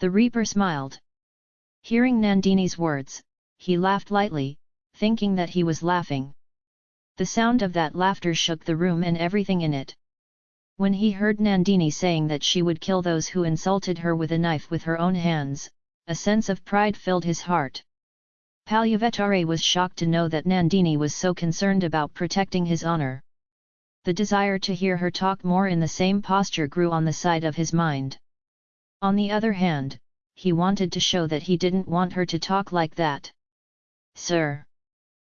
The Reaper smiled. Hearing Nandini's words, he laughed lightly, thinking that he was laughing. The sound of that laughter shook the room and everything in it. When he heard Nandini saying that she would kill those who insulted her with a knife with her own hands, a sense of pride filled his heart. Palyavetare was shocked to know that Nandini was so concerned about protecting his honor. The desire to hear her talk more in the same posture grew on the side of his mind. On the other hand, he wanted to show that he didn't want her to talk like that. Sir!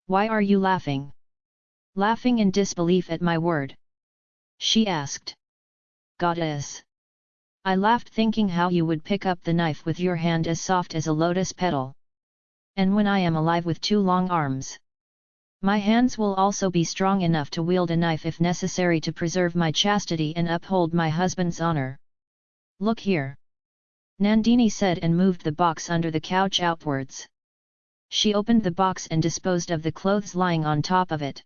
Why are you laughing? Laughing in disbelief at my word? She asked. Goddess! I laughed thinking how you would pick up the knife with your hand as soft as a lotus petal. And when I am alive with two long arms. My hands will also be strong enough to wield a knife if necessary to preserve my chastity and uphold my husband's honor. Look here! Nandini said and moved the box under the couch outwards. She opened the box and disposed of the clothes lying on top of it.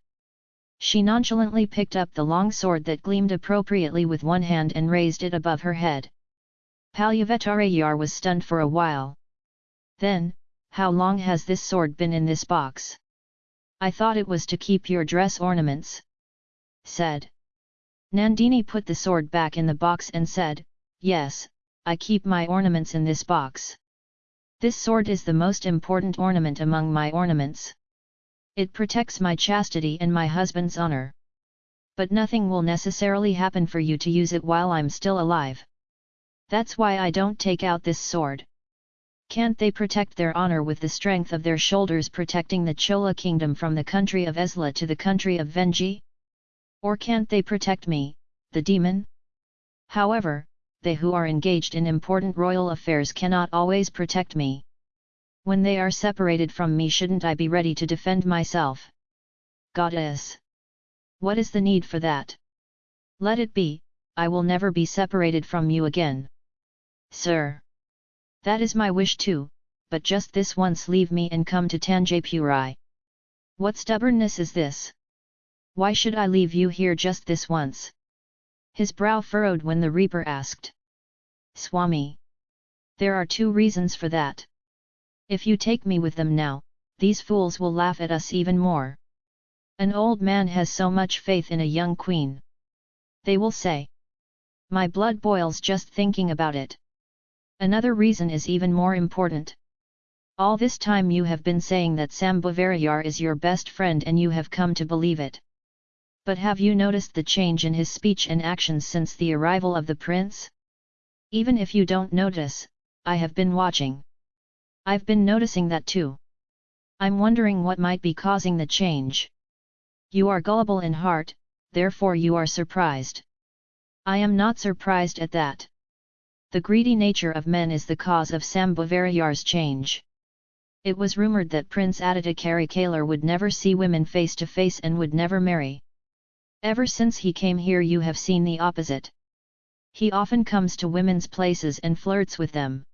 She nonchalantly picked up the long sword that gleamed appropriately with one hand and raised it above her head. Palyavetarayar was stunned for a while. Then, how long has this sword been in this box? I thought it was to keep your dress ornaments. Said. Nandini put the sword back in the box and said, Yes, I keep my ornaments in this box. This sword is the most important ornament among my ornaments. It protects my chastity and my husband's honor. But nothing will necessarily happen for you to use it while I'm still alive. That's why I don't take out this sword. Can't they protect their honor with the strength of their shoulders protecting the Chola kingdom from the country of Esla to the country of Venji? Or can't they protect me, the demon? However, they who are engaged in important royal affairs cannot always protect me. When they are separated from me shouldn't I be ready to defend myself? Goddess! What is the need for that? Let it be, I will never be separated from you again. Sir! That is my wish too, but just this once leave me and come to Tanjapuri. What stubbornness is this? Why should I leave you here just this once? His brow furrowed when the Reaper asked. Swami. There are two reasons for that. If you take me with them now, these fools will laugh at us even more. An old man has so much faith in a young queen. They will say. My blood boils just thinking about it. Another reason is even more important. All this time you have been saying that Sambhavarayar is your best friend and you have come to believe it. But have you noticed the change in his speech and actions since the arrival of the prince? Even if you don't notice, I have been watching. I've been noticing that too. I'm wondering what might be causing the change. You are gullible in heart, therefore you are surprised. I am not surprised at that. The greedy nature of men is the cause of Sambhavarayar's change. It was rumoured that Prince Aditya Karikalar would never see women face to face and would never marry. Ever since he came here you have seen the opposite. He often comes to women's places and flirts with them.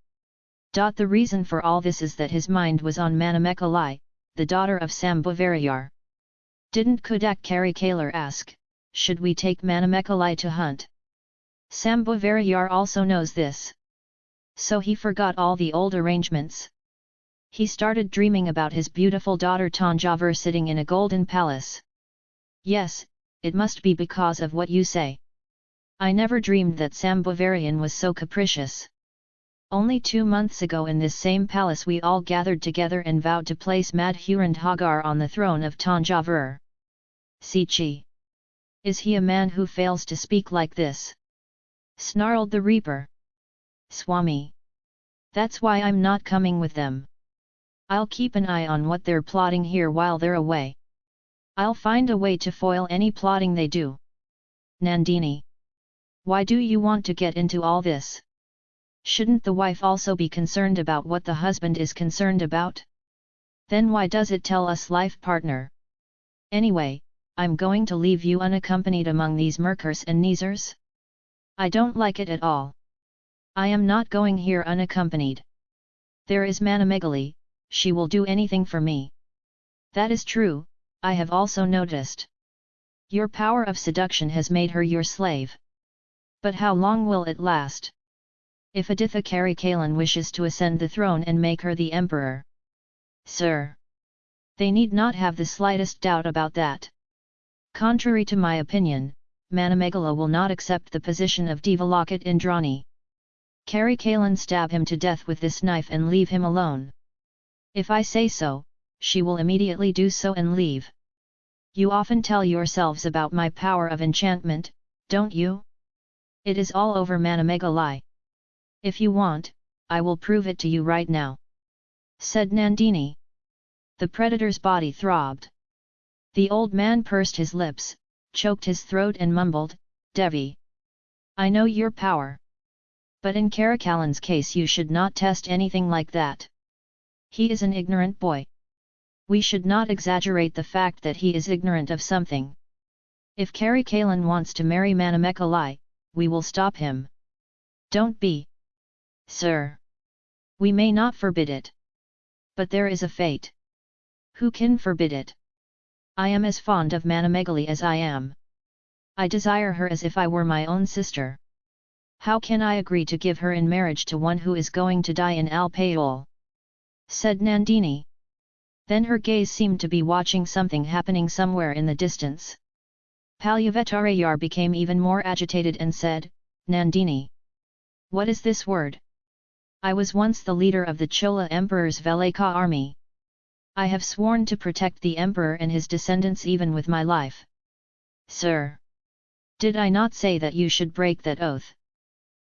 The reason for all this is that his mind was on Manamekalai, the daughter of Sambhavarayar. Didn't Kudak Karikalar ask, should we take Manamekalai to hunt? Sambhavarayar also knows this. So he forgot all the old arrangements. He started dreaming about his beautiful daughter Tanjavur sitting in a golden palace. Yes, it must be because of what you say. I never dreamed that Sambhavarayar was so capricious. Only two months ago in this same palace we all gathered together and vowed to place Madhurandhagar on the throne of Tanjavur. Sichi. Is he a man who fails to speak like this? Snarled the Reaper. Swami. That's why I'm not coming with them. I'll keep an eye on what they're plotting here while they're away. I'll find a way to foil any plotting they do. Nandini. Why do you want to get into all this? Shouldn't the wife also be concerned about what the husband is concerned about? Then why does it tell us life partner? Anyway, I'm going to leave you unaccompanied among these Murkers and Nizars? I don't like it at all. I am not going here unaccompanied. There is Manamegali, she will do anything for me. That is true, I have also noticed. Your power of seduction has made her your slave. But how long will it last? If Aditha Karikalan wishes to ascend the throne and make her the emperor. Sir! They need not have the slightest doubt about that. Contrary to my opinion, Manamegala will not accept the position of Devalokat Indrani. Karikalan stab him to death with this knife and leave him alone. If I say so, she will immediately do so and leave. You often tell yourselves about my power of enchantment, don't you? It is all over Manamekalai. If you want, I will prove it to you right now. Said Nandini. The predator's body throbbed. The old man pursed his lips, choked his throat and mumbled, Devi. I know your power. But in Karikalan's case you should not test anything like that. He is an ignorant boy. We should not exaggerate the fact that he is ignorant of something. If Karikalan wants to marry Manamekalai, we will stop him. Don't be. Sir. We may not forbid it. But there is a fate. Who can forbid it? I am as fond of Manamegali as I am. I desire her as if I were my own sister. How can I agree to give her in marriage to one who is going to die in Alpayol? Said Nandini. Then her gaze seemed to be watching something happening somewhere in the distance. Palyavetarayar became even more agitated and said, Nandini. What is this word? I was once the leader of the Chola Emperor's Velaka army. I have sworn to protect the Emperor and his descendants even with my life. Sir! Did I not say that you should break that oath?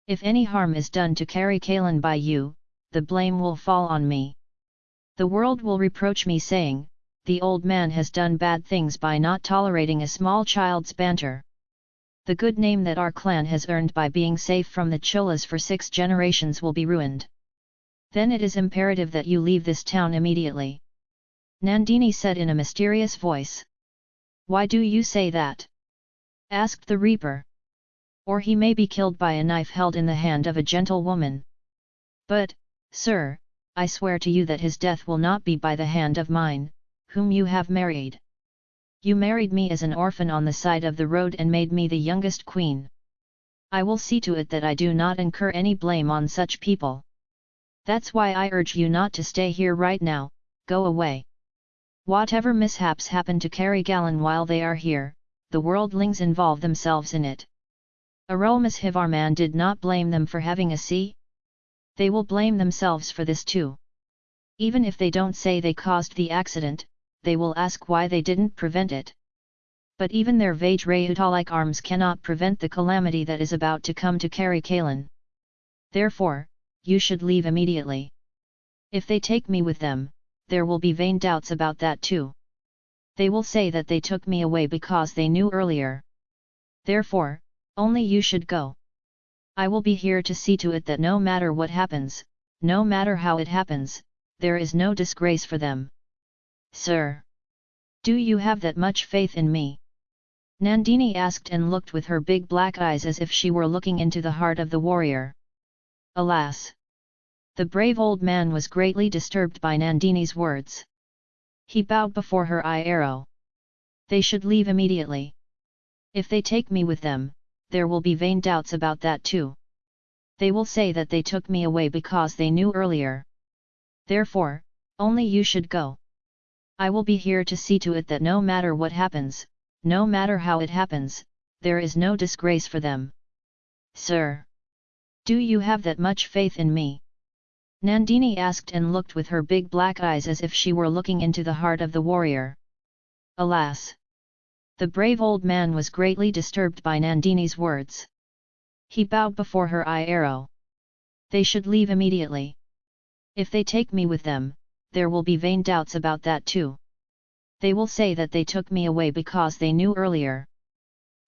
If any harm is done to Karikalan by you, the blame will fall on me. The world will reproach me saying, the old man has done bad things by not tolerating a small child's banter. The good name that our clan has earned by being safe from the Cholas for six generations will be ruined. Then it is imperative that you leave this town immediately. Nandini said in a mysterious voice. Why do you say that? asked the reaper. Or he may be killed by a knife held in the hand of a gentle woman. But, sir, I swear to you that his death will not be by the hand of mine, whom you have married. You married me as an orphan on the side of the road and made me the youngest queen. I will see to it that I do not incur any blame on such people. That's why I urge you not to stay here right now, go away. Whatever mishaps happen to Karikalan while they are here, the worldlings involve themselves in it. Aromas Hivarman did not blame them for having a sea. They will blame themselves for this too. Even if they don't say they caused the accident, they will ask why they didn't prevent it. But even their Vajrayuta-like arms cannot prevent the calamity that is about to come to Karikalan. Therefore, you should leave immediately. If they take me with them, there will be vain doubts about that too. They will say that they took me away because they knew earlier. Therefore, only you should go. I will be here to see to it that no matter what happens, no matter how it happens, there is no disgrace for them. Sir! Do you have that much faith in me? Nandini asked and looked with her big black eyes as if she were looking into the heart of the warrior. Alas! The brave old man was greatly disturbed by Nandini's words. He bowed before her eye arrow. They should leave immediately. If they take me with them, there will be vain doubts about that too. They will say that they took me away because they knew earlier. Therefore, only you should go. I will be here to see to it that no matter what happens, no matter how it happens, there is no disgrace for them. Sir! Do you have that much faith in me? Nandini asked and looked with her big black eyes as if she were looking into the heart of the warrior. Alas! The brave old man was greatly disturbed by Nandini's words. He bowed before her eye arrow. They should leave immediately. If they take me with them, there will be vain doubts about that too. They will say that they took me away because they knew earlier.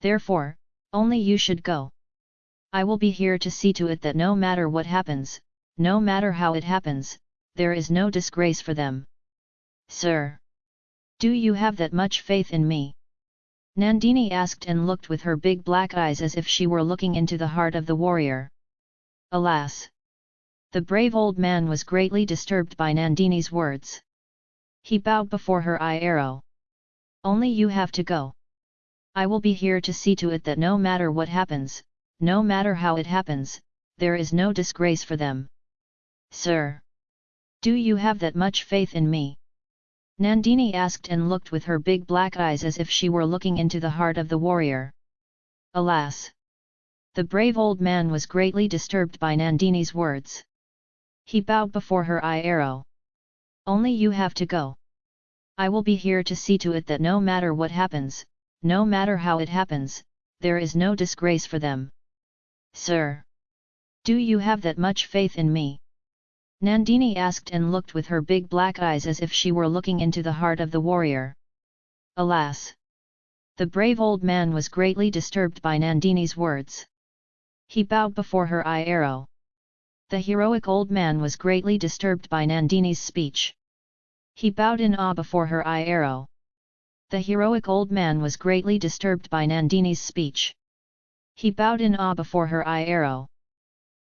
Therefore, only you should go. I will be here to see to it that no matter what happens, no matter how it happens, there is no disgrace for them. Sir! Do you have that much faith in me? Nandini asked and looked with her big black eyes as if she were looking into the heart of the warrior. Alas! The brave old man was greatly disturbed by Nandini's words. He bowed before her eye arrow. Only you have to go. I will be here to see to it that no matter what happens, no matter how it happens, there is no disgrace for them. Sir! Do you have that much faith in me? Nandini asked and looked with her big black eyes as if she were looking into the heart of the warrior. Alas! The brave old man was greatly disturbed by Nandini's words. He bowed before her eye arrow. Only you have to go. I will be here to see to it that no matter what happens, no matter how it happens, there is no disgrace for them. Sir! Do you have that much faith in me? Nandini asked and looked with her big black eyes as if she were looking into the heart of the warrior. Alas! The brave old man was greatly disturbed by Nandini's words. He bowed before her eye arrow. The heroic old man was greatly disturbed by Nandini's speech. He bowed in awe before her eye arrow. The heroic old man was greatly disturbed by Nandini's speech. He bowed in awe before her eye arrow.